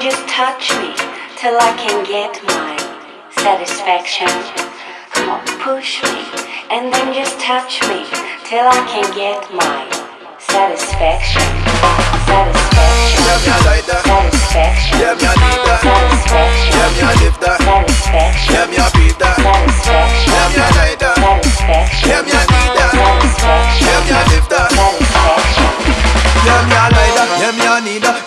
touch me till I can get my satisfaction. Come on, push me and then just touch me till I can get my satisfaction. Satisfaction. Yeah, me I like that. Satisfaction. Yeah, me I need that. Satisfaction. Yeah, me I live that. Satisfaction. Yeah, me I breathe. Satisfaction. Yeah, me I like. Satisfaction.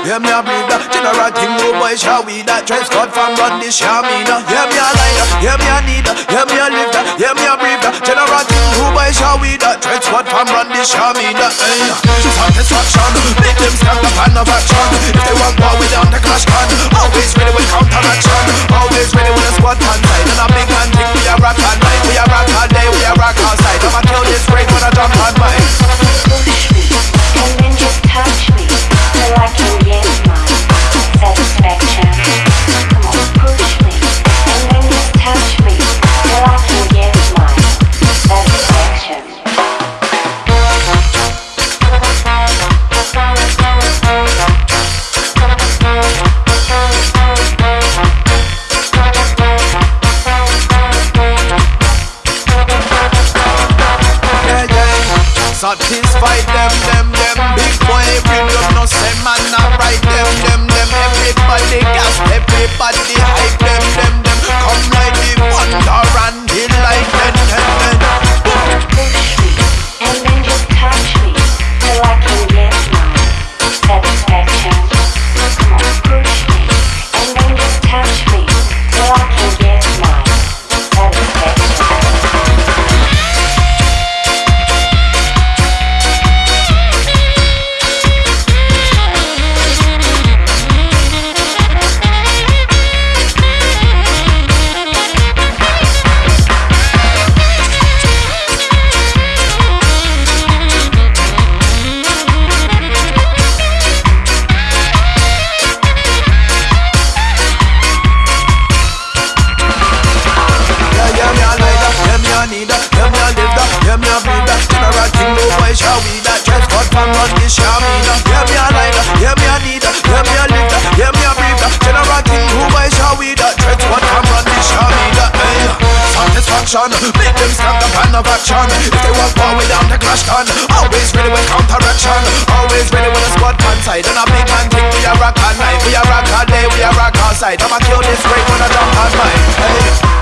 Yeah, me breathe that. General thing, no boy shall we that. Dress code from run this Shamina. Yeah, me like that. Yeah, me I need that. Yeah, me live that. Yeah, me I breathe that. General thing, no boy shall we that. Dress code from run this Shamina. Hey, satisfaction. Make them stand up and have action. If they want war with Satisfy them, them, them. Big boy, bring up no say man, not right them, them, them. Satisfaction. Make them stand up and have action. If they want war with them, the clash can. Always ready with counteraction. Always ready with a squad man side. And a big man think we are rock all night. We are rock all day. We are rock all side. I'ma kill this break when I jump on mine. Hey.